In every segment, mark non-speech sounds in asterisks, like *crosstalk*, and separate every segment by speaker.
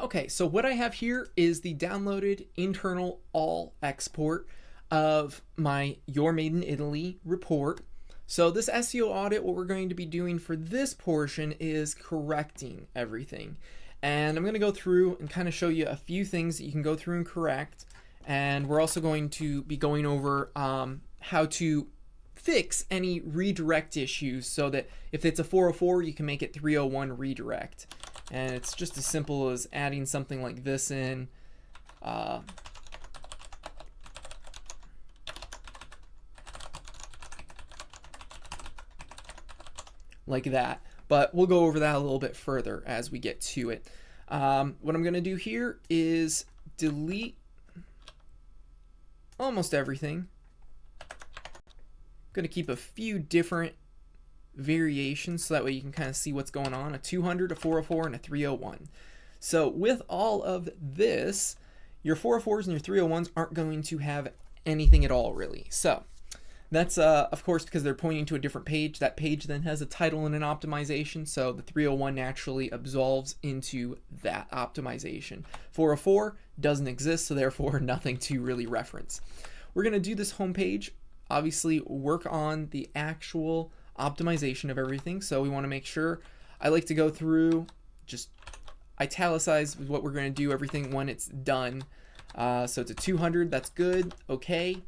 Speaker 1: Okay, so what I have here is the downloaded internal all export of my Your Made in Italy report. So this SEO audit, what we're going to be doing for this portion is correcting everything. And I'm going to go through and kind of show you a few things that you can go through and correct. And we're also going to be going over um, how to fix any redirect issues so that if it's a 404, you can make it 301 redirect. And it's just as simple as adding something like this in. Uh, like that. But we'll go over that a little bit further as we get to it. Um, what I'm going to do here is delete almost everything. I'm going to keep a few different variations so that way you can kind of see what's going on. A 200, a 404, and a 301. So with all of this, your 404s and your 301s aren't going to have anything at all really. So that's, uh, of course, because they're pointing to a different page. That page then has a title and an optimization, so the 301 naturally absolves into that optimization. 404 doesn't exist, so therefore *laughs* nothing to really reference. We're going to do this homepage, obviously work on the actual optimization of everything, so we want to make sure, I like to go through, just italicize what we're going to do, everything when it's done. Uh, so it's a 200, that's good, okay.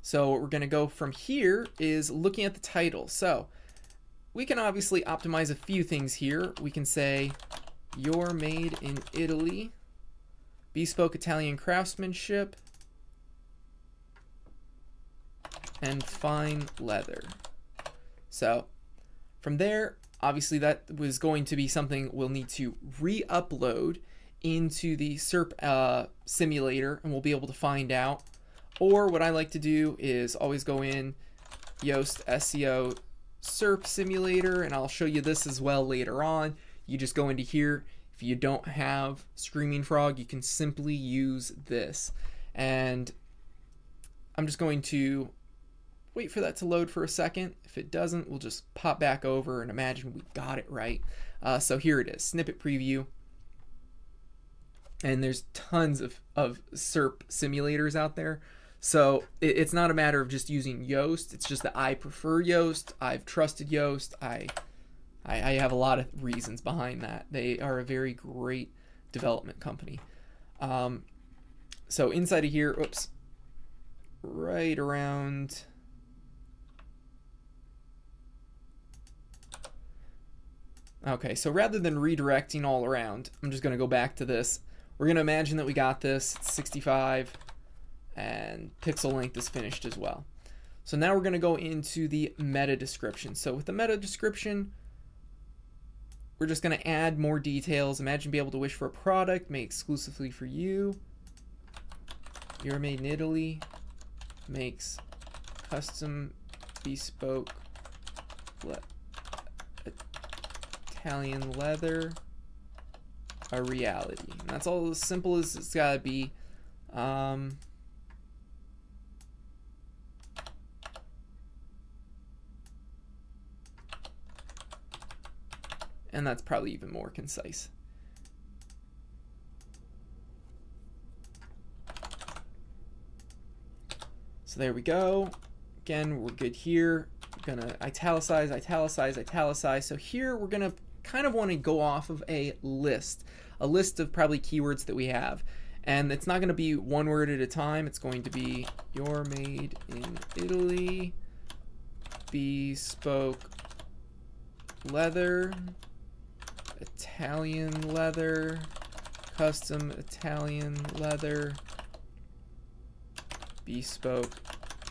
Speaker 1: So what we're going to go from here is looking at the title. So we can obviously optimize a few things here. We can say, you're made in Italy, bespoke Italian craftsmanship, and fine leather. So from there, obviously that was going to be something we'll need to re-upload into the SERP uh, simulator and we'll be able to find out or what I like to do is always go in Yoast SEO SERP simulator, and I'll show you this as well later on. You just go into here. If you don't have Screaming Frog, you can simply use this. And I'm just going to wait for that to load for a second. If it doesn't, we'll just pop back over and imagine we got it right. Uh, so here it is, snippet preview. And there's tons of, of SERP simulators out there. So it, it's not a matter of just using Yoast. It's just that I prefer Yoast. I've trusted Yoast. I, I, I have a lot of reasons behind that. They are a very great development company. Um, so inside of here, oops, right around. Okay, so rather than redirecting all around, I'm just going to go back to this. We're going to imagine that we got this. It's 65 and pixel length is finished as well. So now we're going to go into the meta description. So with the meta description, we're just going to add more details. Imagine be able to wish for a product made exclusively for you. You're made in Italy. Makes custom bespoke Italian leather a reality. And that's all as simple as it's got to be. Um, and that's probably even more concise. So there we go. Again, we're good here. We're gonna italicize, italicize, italicize. So here we're gonna kind of want to go off of a list, a list of probably keywords that we have. And it's not going to be one word at a time. It's going to be you're made in Italy, bespoke leather, Italian leather, custom Italian leather, bespoke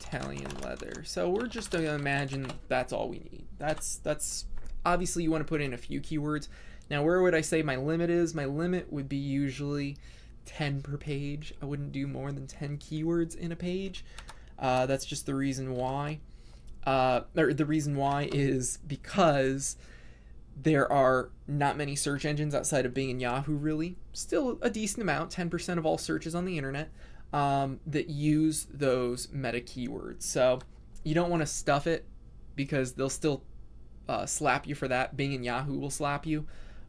Speaker 1: Italian leather. So we're just going to imagine that's all we need. That's that's obviously you want to put in a few keywords. Now where would I say my limit is? My limit would be usually 10 per page. I wouldn't do more than 10 keywords in a page. Uh, that's just the reason why. Uh, or the reason why is because there are not many search engines outside of Bing and Yahoo, really. Still a decent amount, 10% of all searches on the internet, um, that use those meta keywords. So you don't want to stuff it because they'll still uh, slap you for that. Bing and Yahoo will slap you.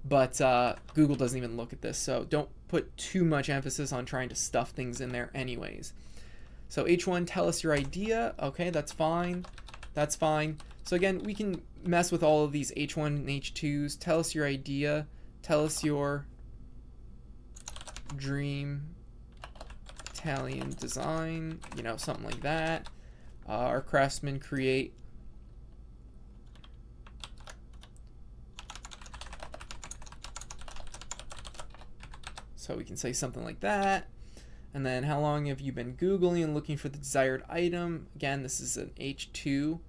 Speaker 1: but uh, Google doesn't even look at this. So don't put too much emphasis on trying to stuff things in there anyways. So H1, tell us your idea. Okay, that's fine. That's fine. So again, we can mess with all of these H1 and H2s. Tell us your idea. Tell us your dream Italian design, you know, something like that. Uh, our craftsmen create So we can say something like that. And then how long have you been Googling and looking for the desired item? Again, this is an H2.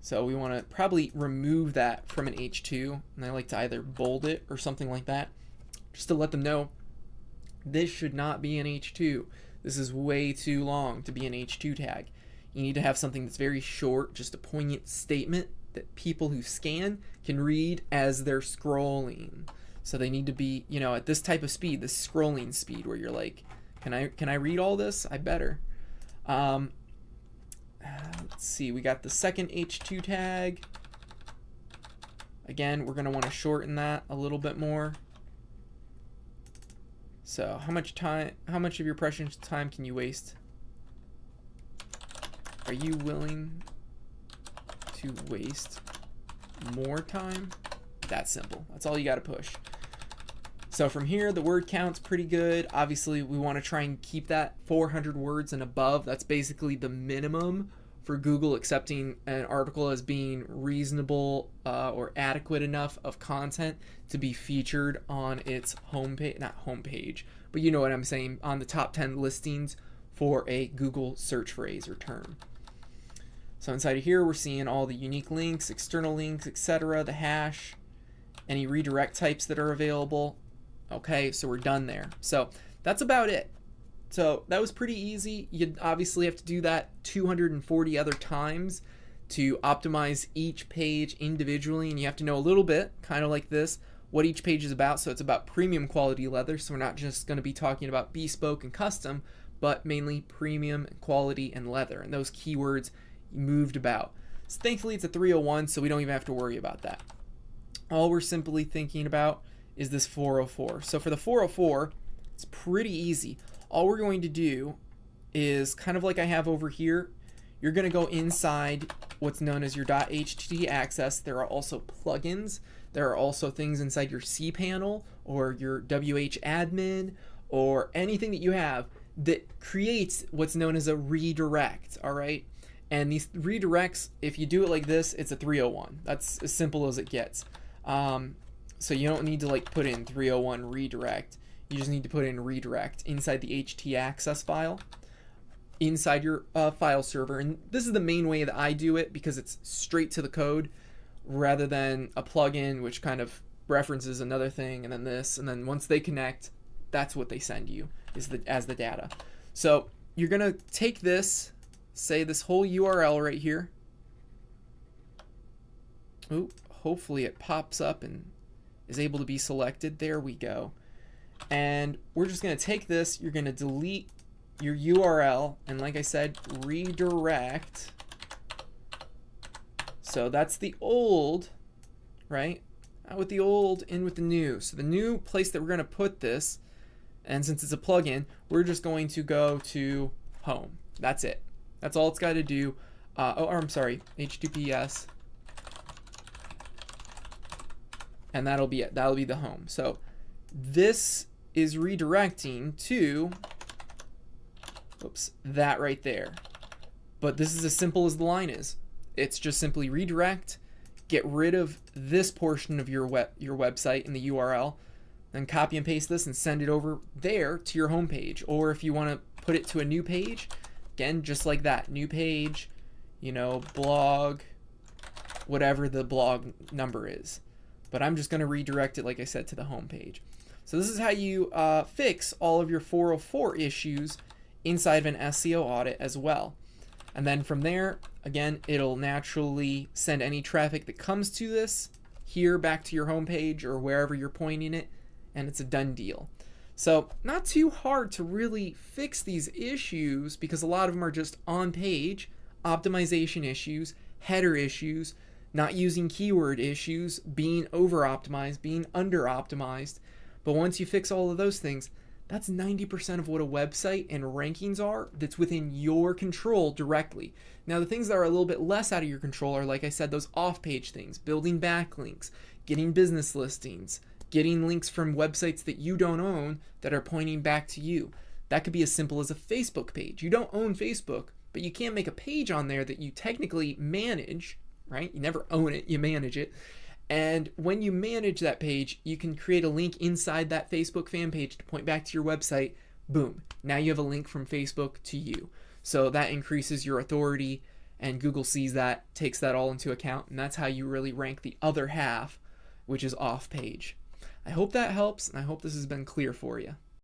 Speaker 1: So we want to probably remove that from an H2. And I like to either bold it or something like that. Just to let them know this should not be an H2. This is way too long to be an H2 tag. You need to have something that's very short, just a poignant statement that people who scan can read as they're scrolling. So they need to be, you know, at this type of speed, this scrolling speed where you're like, can I can I read all this? I better. Um, let's see, we got the second H2 tag. Again, we're going to want to shorten that a little bit more. So how much time, how much of your precious time can you waste? Are you willing to waste more time. That simple. That's all you got to push. So from here, the word count's pretty good. Obviously, we want to try and keep that 400 words and above. That's basically the minimum for Google accepting an article as being reasonable uh, or adequate enough of content to be featured on its homepage, not homepage, but you know what I'm saying, on the top 10 listings for a Google search phrase or term. So inside of here, we're seeing all the unique links, external links, etc., the hash, any redirect types that are available. Okay, so we're done there. So that's about it. So that was pretty easy. You'd obviously have to do that 240 other times to optimize each page individually, and you have to know a little bit, kind of like this, what each page is about. So it's about premium quality leather, so we're not just going to be talking about bespoke and custom, but mainly premium quality and leather. And those keywords moved about. So thankfully it's a 301, so we don't even have to worry about that. All we're simply thinking about is this 404. So for the 404, it's pretty easy. All we're going to do is kind of like I have over here, you're going to go inside what's known as your .htaccess. There are also plugins. There are also things inside your cPanel or your WHAdmin or anything that you have that creates what's known as a redirect, all right? And these redirects, if you do it like this, it's a 301. That's as simple as it gets. Um, so you don't need to like put in 301 redirect. You just need to put in redirect inside the htaccess file inside your uh, file server. And this is the main way that I do it because it's straight to the code rather than a plugin which kind of references another thing and then this and then once they connect, that's what they send you is the as the data. So you're gonna take this say this whole URL right here. Ooh, hopefully it pops up and is able to be selected. There we go. And we're just going to take this, you're going to delete your URL, and like I said, redirect. So that's the old, right? Out with the old, in with the new. So the new place that we're going to put this, and since it's a plugin, we're just going to go to home. That's it. That's all it's got to do. Uh, oh, I'm sorry, HTTPS. And that'll be it. That'll be the home. So this is redirecting to, oops, that right there. But this is as simple as the line is. It's just simply redirect, get rid of this portion of your web your website in the URL, then copy and paste this and send it over there to your home page. Or if you want to put it to a new page, Again, just like that, new page, you know, blog, whatever the blog number is. But I'm just going to redirect it, like I said, to the home page. So this is how you uh, fix all of your 404 issues inside of an SEO audit as well. And then from there, again, it'll naturally send any traffic that comes to this here back to your home page or wherever you're pointing it, and it's a done deal. So not too hard to really fix these issues because a lot of them are just on page optimization issues, header issues, not using keyword issues, being over optimized, being under optimized. But once you fix all of those things, that's 90% of what a website and rankings are that's within your control directly. Now, the things that are a little bit less out of your control are, like I said, those off page things, building backlinks, getting business listings, getting links from websites that you don't own that are pointing back to you. That could be as simple as a Facebook page. You don't own Facebook, but you can't make a page on there that you technically manage, right? You never own it, you manage it. And when you manage that page, you can create a link inside that Facebook fan page to point back to your website. Boom. Now you have a link from Facebook to you. So that increases your authority, and Google sees that, takes that all into account, and that's how you really rank the other half, which is off page. I hope that helps, and I hope this has been clear for you.